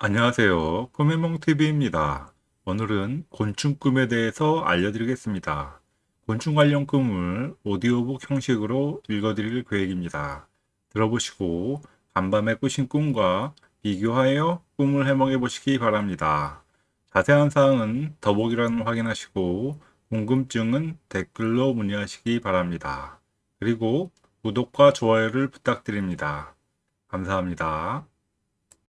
안녕하세요. 꿈의몽TV입니다. 오늘은 곤충 꿈에 대해서 알려드리겠습니다. 곤충 관련 꿈을 오디오북 형식으로 읽어드릴 계획입니다. 들어보시고 간밤에 꾸신 꿈과 비교하여 꿈을 해몽해 보시기 바랍니다. 자세한 사항은 더보기란을 확인하시고 궁금증은 댓글로 문의하시기 바랍니다. 그리고 구독과 좋아요를 부탁드립니다. 감사합니다.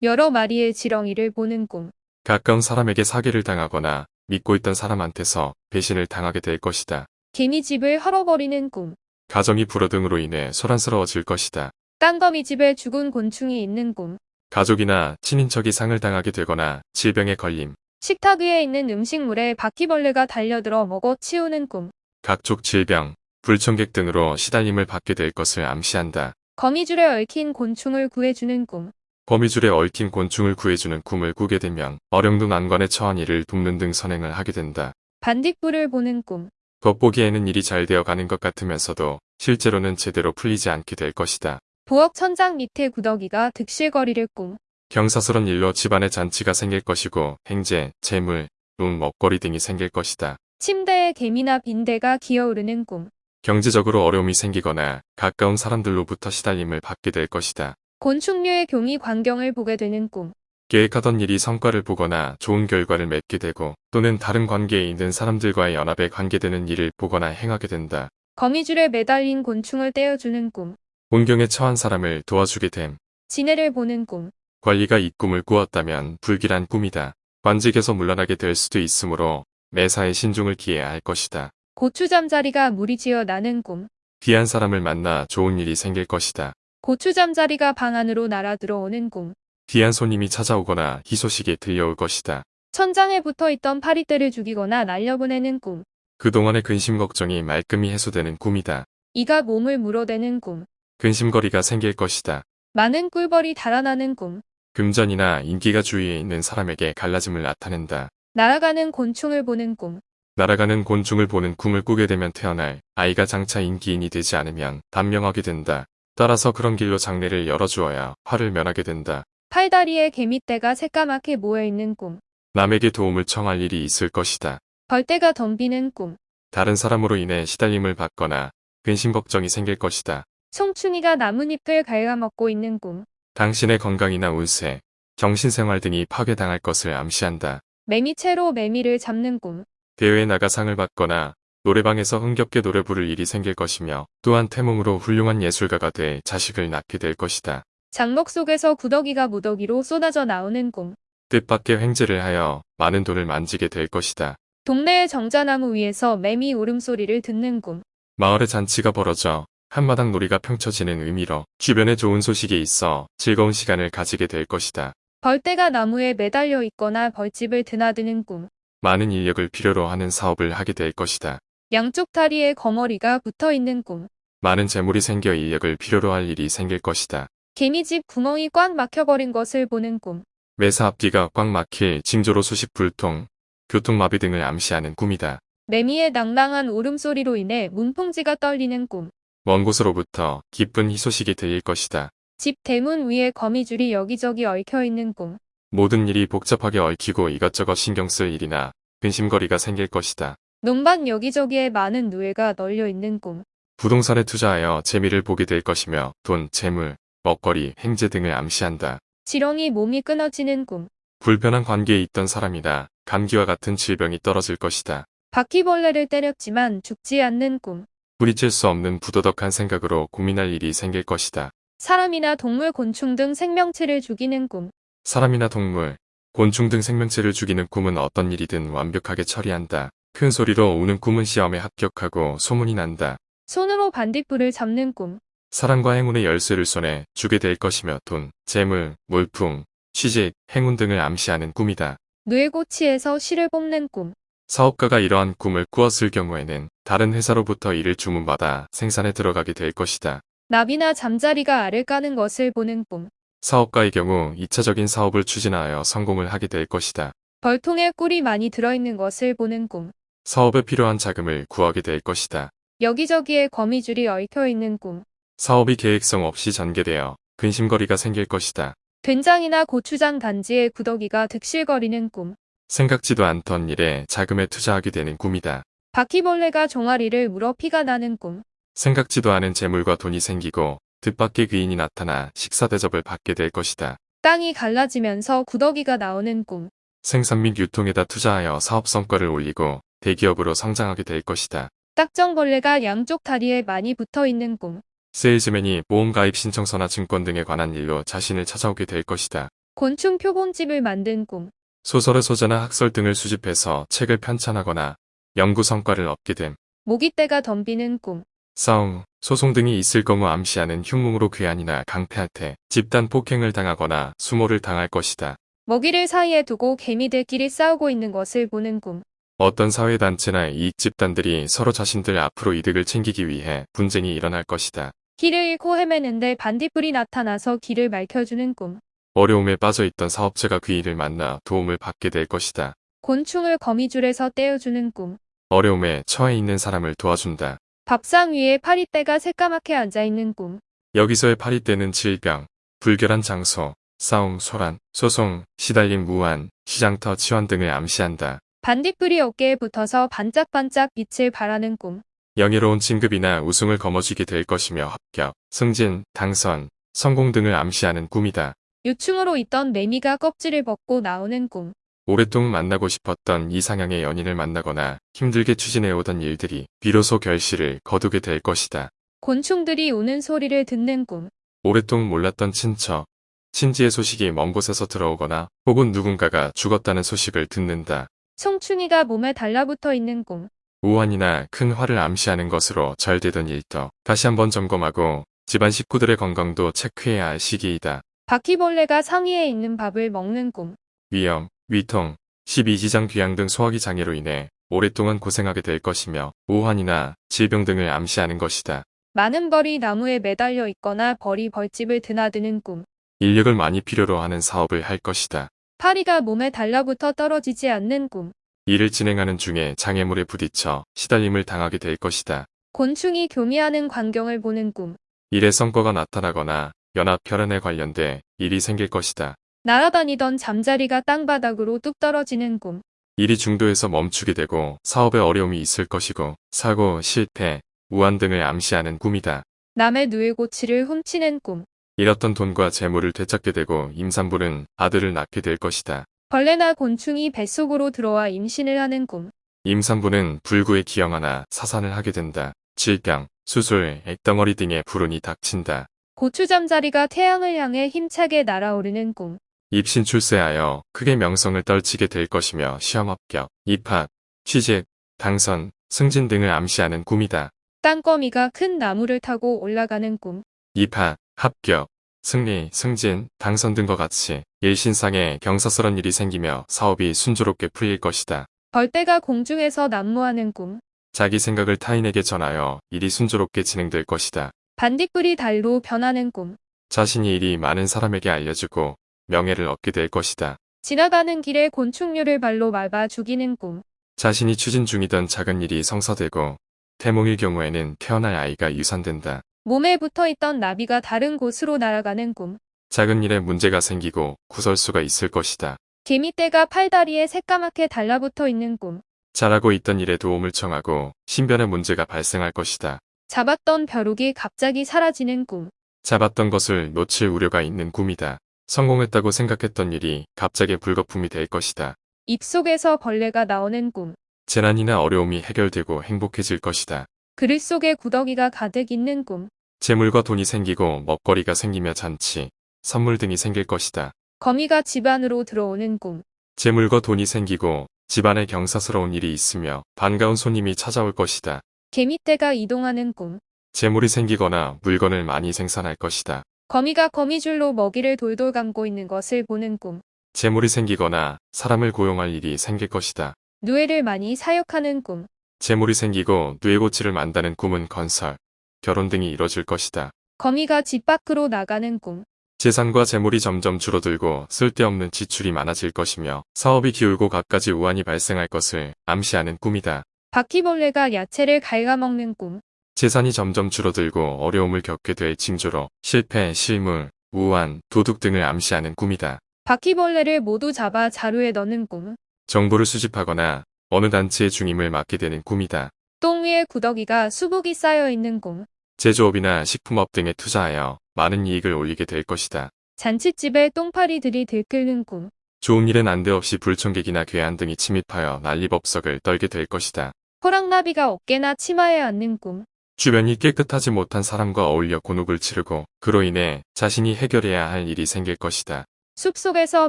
여러 마리의 지렁이를 보는 꿈. 가까운 사람에게 사기를 당하거나 믿고 있던 사람한테서 배신을 당하게 될 것이다. 개미집을 헐어버리는 꿈. 가정이 불어 등으로 인해 소란스러워질 것이다. 땅거미집에 죽은 곤충이 있는 꿈. 가족이나 친인척이 상을 당하게 되거나 질병에 걸림, 식탁 위에 있는 음식물에 바퀴벌레가 달려들어 먹어 치우는 꿈. 각종 질병, 불청객 등으로 시달림을 받게 될 것을 암시한다. 거미줄에 얽힌 곤충을 구해주는 꿈. 거미줄에 얽힌 곤충을 구해주는 꿈을 꾸게 되면 어령둥 안관에 처한 일을 돕는 등 선행을 하게 된다. 반딧불을 보는 꿈. 겉보기에는 일이 잘 되어 가는 것 같으면서도 실제로는 제대로 풀리지 않게 될 것이다. 부엌 천장 밑에 구더기가 득실거리를 꿈. 경사스런 일로 집안에 잔치가 생길 것이고 행제, 재물, 돈, 먹거리 등이 생길 것이다. 침대에 개미나 빈대가 기어오르는 꿈. 경제적으로 어려움이 생기거나 가까운 사람들로부터 시달림을 받게 될 것이다. 곤충류의 경이 광경을 보게 되는 꿈. 계획하던 일이 성과를 보거나 좋은 결과를 맺게 되고 또는 다른 관계에 있는 사람들과의 연합에 관계되는 일을 보거나 행하게 된다. 거미줄에 매달린 곤충을 떼어주는 꿈. 곤경에 처한 사람을 도와주게 됨. 지네를 보는 꿈. 관리가 이 꿈을 꾸었다면 불길한 꿈이다. 관직에서 물러나게 될 수도 있으므로 매사에 신중을 기해야 할 것이다. 고추잠자리가 무리지어 나는 꿈. 귀한 사람을 만나 좋은 일이 생길 것이다. 고추 잠자리가 방 안으로 날아 들어오는 꿈. 귀한 손님이 찾아오거나 희소식이 들려올 것이다. 천장에 붙어 있던 파리떼를 죽이거나 날려보내는 꿈. 그동안의 근심 걱정이 말끔히 해소되는 꿈이다. 이가 몸을 물어대는 꿈. 근심거리가 생길 것이다. 많은 꿀벌이 달아나는 꿈. 금전이나 인기가 주위에 있는 사람에게 갈라짐을 나타낸다. 날아가는 곤충을 보는 꿈. 날아가는 곤충을 보는 꿈을 꾸게 되면 태어날 아이가 장차 인기인이 되지 않으면 단명하게 된다. 따라서 그런 길로 장례를 열어주어야 화를 면하게 된다. 팔다리에 개미떼가 새까맣게 모여있는 꿈. 남에게 도움을 청할 일이 있을 것이다. 벌떼가 덤비는 꿈. 다른 사람으로 인해 시달림을 받거나 근심 걱정이 생길 것이다. 송충이가 나뭇잎을 갉아먹고 있는 꿈. 당신의 건강이나 운세, 정신생활 등이 파괴당할 것을 암시한다. 매미채로 매미를 잡는 꿈. 대회에 나가 상을 받거나 노래방에서 흥겹게 노래 부를 일이 생길 것이며 또한 태몽으로 훌륭한 예술가가 돼 자식을 낳게 될 것이다. 장목 속에서 구더기가 무더기로 쏟아져 나오는 꿈. 뜻밖의 횡재를 하여 많은 돈을 만지게 될 것이다. 동네의 정자나무 위에서 매미 울음소리를 듣는 꿈. 마을에 잔치가 벌어져 한마당 놀이가 펼쳐지는 의미로 주변에 좋은 소식이 있어 즐거운 시간을 가지게 될 것이다. 벌떼가 나무에 매달려 있거나 벌집을 드나드는 꿈. 많은 인력을 필요로 하는 사업을 하게 될 것이다. 양쪽 다리에 거머리가 붙어 있는 꿈. 많은 재물이 생겨 인력을 필요로 할 일이 생길 것이다. 개미집 구멍이 꽉 막혀버린 것을 보는 꿈. 매사 앞뒤가 꽉 막힐 징조로 수십 불통, 교통마비 등을 암시하는 꿈이다. 매미의 낭랑한 울음소리로 인해 문풍지가 떨리는 꿈. 먼 곳으로부터 기쁜 희소식이 들릴 것이다. 집 대문 위에 거미줄이 여기저기 얽혀 있는 꿈. 모든 일이 복잡하게 얽히고 이것저것 신경 쓸 일이나 근심거리가 생길 것이다. 논밭 여기저기에 많은 누에가 널려 있는 꿈. 부동산에 투자하여 재미를 보게 될 것이며 돈, 재물, 먹거리, 행제 등을 암시한다. 지렁이 몸이 끊어지는 꿈. 불편한 관계에 있던 사람이나 감기와 같은 질병이 떨어질 것이다. 바퀴벌레를 때렸지만 죽지 않는 꿈. 뿌리칠 수 없는 부도덕한 생각으로 고민할 일이 생길 것이다. 사람이나 동물, 곤충 등 생명체를 죽이는 꿈. 사람이나 동물, 곤충 등 생명체를 죽이는 꿈은 어떤 일이든 완벽하게 처리한다. 큰 소리로 우는 꿈은 시험에 합격하고 소문이 난다. 손으로 반딧불을 잡는 꿈. 사랑과 행운의 열쇠를 손에 주게 될 것이며 돈, 재물, 물품, 취직, 행운 등을 암시하는 꿈이다. 뇌고치에서 실을 뽑는 꿈. 사업가가 이러한 꿈을 꾸었을 경우에는 다른 회사로부터 일을 주문받아 생산에 들어가게 될 것이다. 나비나 잠자리가 알을 까는 것을 보는 꿈. 사업가의 경우 2차적인 사업을 추진하여 성공을 하게 될 것이다. 벌통에 꿀이 많이 들어있는 것을 보는 꿈. 사업에 필요한 자금을 구하게 될 것이다. 여기저기에 거미줄이 얽혀 있는 꿈. 사업이 계획성 없이 전개되어 근심거리가 생길 것이다. 된장이나 고추장 단지에 구더기가 득실거리는 꿈. 생각지도 않던 일에 자금에 투자하게 되는 꿈이다. 바퀴벌레가 종아리를 물어 피가 나는 꿈. 생각지도 않은 재물과 돈이 생기고 뜻밖의 귀인이 나타나 식사 대접을 받게 될 것이다. 땅이 갈라지면서 구더기가 나오는 꿈. 생산 및 유통에다 투자하여 사업 성과를 올리고 대기업으로 성장하게 될 것이다. 딱정벌레가 양쪽 다리에 많이 붙어 있는 꿈. 세일즈맨이 보험 가입 신청서나 증권 등에 관한 일로 자신을 찾아오게 될 것이다. 곤충 표본집을 만든 꿈. 소설의 소재나 학설 등을 수집해서 책을 편찬하거나 연구 성과를 얻게 됨. 모기떼가 덤비는 꿈. 싸움, 소송 등이 있을 경우 암시하는 흉몽으로 괴한이나 때 집단 폭행을 당하거나 수모를 당할 것이다. 먹이를 사이에 두고 개미들끼리 싸우고 있는 것을 보는 꿈. 어떤 사회단체나 이익 집단들이 서로 자신들 앞으로 이득을 챙기기 위해 분쟁이 일어날 것이다. 길을 잃고 헤매는데 반딧불이 나타나서 길을 밝혀주는 꿈. 어려움에 빠져 있던 사업체가 귀인을 만나 도움을 받게 될 것이다. 곤충을 거미줄에서 떼어주는 꿈. 어려움에 처해 있는 사람을 도와준다. 밥상 위에 파리떼가 새까맣게 앉아있는 꿈. 여기서의 파리떼는 질병, 불결한 장소, 싸움, 소란, 소송, 시달림 무한, 시장터 치환 등을 암시한다. 반딧불이 어깨에 붙어서 반짝반짝 빛을 발하는 꿈. 영예로운 진급이나 우승을 거머쥐게 될 것이며 합격, 승진, 당선, 성공 등을 암시하는 꿈이다. 유충으로 있던 매미가 껍질을 벗고 나오는 꿈. 오랫동안 만나고 싶었던 이상향의 연인을 만나거나 힘들게 추진해오던 일들이 비로소 결실을 거두게 될 것이다. 곤충들이 우는 소리를 듣는 꿈. 오랫동안 몰랐던 친척, 친지의 소식이 먼 곳에서 들어오거나 혹은 누군가가 죽었다는 소식을 듣는다. 송충이가 몸에 달라붙어 있는 꿈. 우환이나 큰 화를 암시하는 것으로 잘 되던 일도 다시 한번 점검하고 집안 식구들의 건강도 체크해야 할 시기이다. 바퀴벌레가 상위에 있는 밥을 먹는 꿈. 위염, 위통, 12지장 귀양 등 소화기 장애로 인해 오랫동안 고생하게 될 것이며 우환이나 질병 등을 암시하는 것이다. 많은 벌이 나무에 매달려 있거나 벌이 벌집을 드나드는 꿈. 인력을 많이 필요로 하는 사업을 할 것이다. 파리가 몸에 달라붙어 떨어지지 않는 꿈. 일을 진행하는 중에 장애물에 부딪혀 시달림을 당하게 될 것이다. 곤충이 교미하는 광경을 보는 꿈. 일의 성과가 나타나거나 연합 결연에 관련돼 일이 생길 것이다. 날아다니던 잠자리가 땅바닥으로 뚝 떨어지는 꿈. 일이 중도에서 멈추게 되고 사업에 어려움이 있을 것이고 사고, 실패, 우한 등을 암시하는 꿈이다. 남의 누에고치를 훔치는 꿈. 잃었던 돈과 재물을 되찾게 되고 임산부는 아들을 낳게 될 것이다. 벌레나 곤충이 뱃속으로 들어와 임신을 하는 꿈. 임산부는 불구에 기형하나 사산을 하게 된다. 질병, 수술, 액덩어리 등의 불운이 닥친다. 고추 잠자리가 태양을 향해 힘차게 날아오르는 꿈. 입신 출세하여 크게 명성을 떨치게 될 것이며 시험 합격, 입학, 취직, 당선, 승진 등을 암시하는 꿈이다. 땅거미가 큰 나무를 타고 올라가는 꿈. 입학, 합격, 승리, 승진, 당선 등과 같이 일신상에 경사스런 일이 생기며 사업이 순조롭게 풀릴 것이다. 벌떼가 공중에서 난무하는 꿈. 자기 생각을 타인에게 전하여 일이 순조롭게 진행될 것이다. 반딧불이 달로 변하는 꿈. 자신이 일이 많은 사람에게 알려주고 명예를 얻게 될 것이다. 지나가는 길에 곤충류를 발로 밟아 죽이는 꿈. 자신이 추진 중이던 작은 일이 성사되고 태몽일 경우에는 태어날 아이가 유산된다. 몸에 붙어 있던 나비가 다른 곳으로 날아가는 꿈. 작은 일에 문제가 생기고 구설수가 있을 것이다. 개미떼가 팔다리에 새까맣게 달라붙어 있는 꿈. 잘하고 있던 일에 도움을 청하고 신변에 문제가 발생할 것이다. 잡았던 벼룩이 갑자기 사라지는 꿈. 잡았던 것을 놓칠 우려가 있는 꿈이다. 성공했다고 생각했던 일이 갑자기 불거품이 될 것이다. 입속에서 벌레가 나오는 꿈. 재난이나 어려움이 해결되고 행복해질 것이다. 그릇 속에 구더기가 가득 있는 꿈. 재물과 돈이 생기고 먹거리가 생기며 잔치, 선물 등이 생길 것이다. 거미가 집 안으로 들어오는 꿈. 재물과 돈이 생기고 집안에 경사스러운 일이 있으며 반가운 손님이 찾아올 것이다. 개미떼가 이동하는 꿈. 재물이 생기거나 물건을 많이 생산할 것이다. 거미가 거미줄로 먹이를 돌돌 감고 있는 것을 보는 꿈. 재물이 생기거나 사람을 고용할 일이 생길 것이다. 누에를 많이 사육하는 꿈. 재물이 생기고 누에고치를 만다는 꿈은 건설, 결혼 등이 이뤄질 것이다. 거미가 집 밖으로 나가는 꿈. 재산과 재물이 점점 줄어들고 쓸데없는 지출이 많아질 것이며 사업이 기울고 갖가지 우환이 발생할 것을 암시하는 꿈이다. 바퀴벌레가 야채를 갉아먹는 꿈. 재산이 점점 줄어들고 어려움을 겪게 될 징조로 실패, 실물, 우한, 도둑 등을 암시하는 꿈이다. 바퀴벌레를 모두 잡아 자루에 넣는 꿈. 정보를 수집하거나 어느 단체의 중임을 맡게 되는 꿈이다. 똥 위에 구더기가 수북이 쌓여 있는 꿈. 제조업이나 식품업 등에 투자하여 많은 이익을 올리게 될 것이다. 잔칫집에 똥파리들이 들끓는 꿈. 좋은 일에 난데없이 불청객이나 괴한 등이 침입하여 난리법석을 떨게 될 것이다. 호랑나비가 어깨나 치마에 앉는 꿈. 주변이 깨끗하지 못한 사람과 어울려 곤혹을 치르고 그로 인해 자신이 해결해야 할 일이 생길 것이다. 숲속에서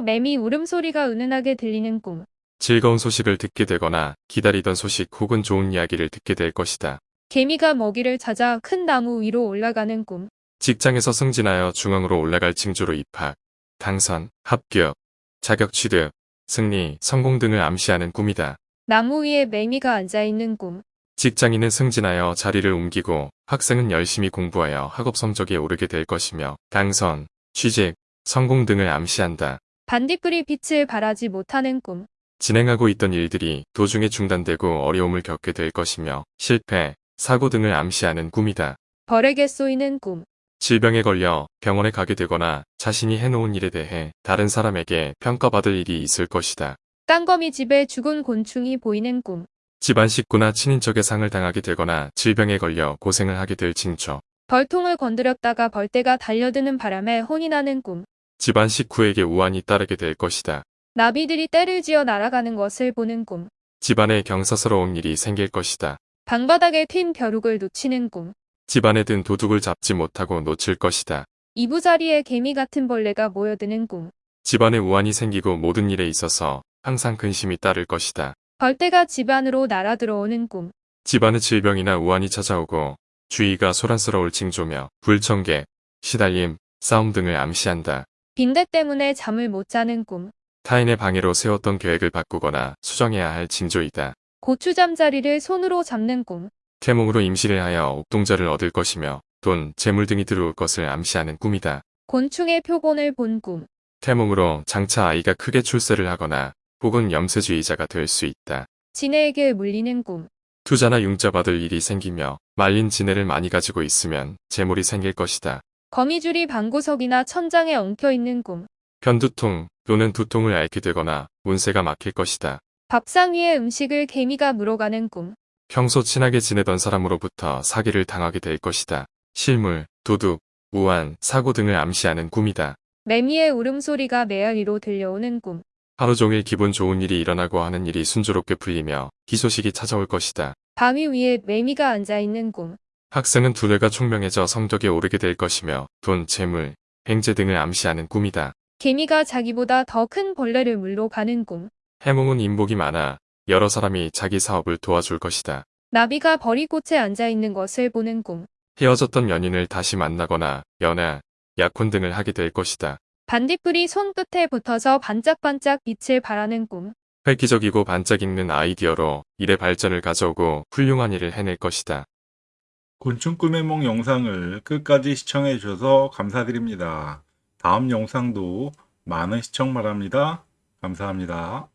매미 울음소리가 은은하게 들리는 꿈. 즐거운 소식을 듣게 되거나 기다리던 소식 혹은 좋은 이야기를 듣게 될 것이다. 개미가 먹이를 찾아 큰 나무 위로 올라가는 꿈. 직장에서 승진하여 중앙으로 올라갈 징조로 입학, 당선, 합격, 자격 취득, 승리, 성공 등을 암시하는 꿈이다. 나무 위에 매미가 앉아 있는 꿈. 직장인은 승진하여 자리를 옮기고 학생은 열심히 공부하여 학업 성적에 오르게 될 것이며 당선, 취직, 성공 등을 암시한다. 반딧불이 빛을 발하지 못하는 꿈. 진행하고 있던 일들이 도중에 중단되고 어려움을 겪게 될 것이며 실패, 사고 등을 암시하는 꿈이다. 벌에게 쏘이는 꿈. 질병에 걸려 병원에 가게 되거나 자신이 해놓은 일에 대해 다른 사람에게 평가받을 일이 있을 것이다. 땅거미 집에 죽은 곤충이 보이는 꿈. 집안 식구나 친인척의 상을 당하게 되거나 질병에 걸려 고생을 하게 될 징조. 벌통을 건드렸다가 벌떼가 달려드는 바람에 혼이 나는 꿈. 집안 식구에게 우환이 따르게 될 것이다. 나비들이 떼를 지어 날아가는 것을 보는 꿈. 집안에 경사스러운 일이 생길 것이다. 방바닥에 튄 벼룩을 놓치는 꿈. 집안에 든 도둑을 잡지 못하고 놓칠 것이다. 이부자리에 개미 같은 벌레가 모여드는 꿈. 집안에 우환이 생기고 모든 일에 있어서 항상 근심이 따를 것이다. 벌떼가 집 안으로 날아 들어오는 꿈. 집안에 질병이나 우환이 찾아오고 주의가 소란스러울 징조며 불청객, 시달림, 싸움 등을 암시한다. 빈대 때문에 잠을 못 자는 꿈. 타인의 방해로 세웠던 계획을 바꾸거나 수정해야 할 징조이다. 고추 잠자리를 손으로 잡는 꿈. 태몽으로 임시를 하여 옥동자를 얻을 것이며 돈, 재물 등이 들어올 것을 암시하는 꿈이다. 곤충의 표본을 본 꿈. 태몽으로 장차 아이가 크게 출세를 하거나 혹은 염세주의자가 될 수 있다. 지네에게 물리는 꿈. 투자나 융자 받을 일이 생기며 말린 지네를 많이 가지고 있으면 재물이 생길 것이다. 거미줄이 방구석이나 천장에 엉켜 있는 꿈. 편두통 또는 두통을 앓게 되거나 운세가 막힐 것이다. 밥상 위에 음식을 개미가 물어가는 꿈. 평소 친하게 지내던 사람으로부터 사기를 당하게 될 것이다. 실물, 도둑, 우환, 사고 등을 암시하는 꿈이다. 매미의 울음소리가 메아리로 들려오는 꿈. 하루 종일 기분 좋은 일이 일어나고 하는 일이 순조롭게 풀리며 희소식이 찾아올 것이다. 바위 위에 매미가 앉아 있는 꿈. 학생은 두뇌가 총명해져 성적에 오르게 될 것이며 돈, 재물, 행제 등을 암시하는 꿈이다. 개미가 자기보다 더 큰 벌레를 물러 가는 꿈. 해몽은 인복이 많아 여러 사람이 자기 사업을 도와줄 것이다. 나비가 버리꽃에 앉아 있는 것을 보는 꿈. 헤어졌던 연인을 다시 만나거나 연애, 약혼 등을 하게 될 것이다. 반딧불이 손끝에 붙어서 반짝반짝 빛을 발하는 꿈. 획기적이고 반짝이는 아이디어로 일의 발전을 가져오고 훌륭한 일을 해낼 것이다. 곤충 꿈의 몽 영상을 끝까지 시청해 주셔서 감사드립니다. 다음 영상도 많은 시청 바랍니다. 감사합니다.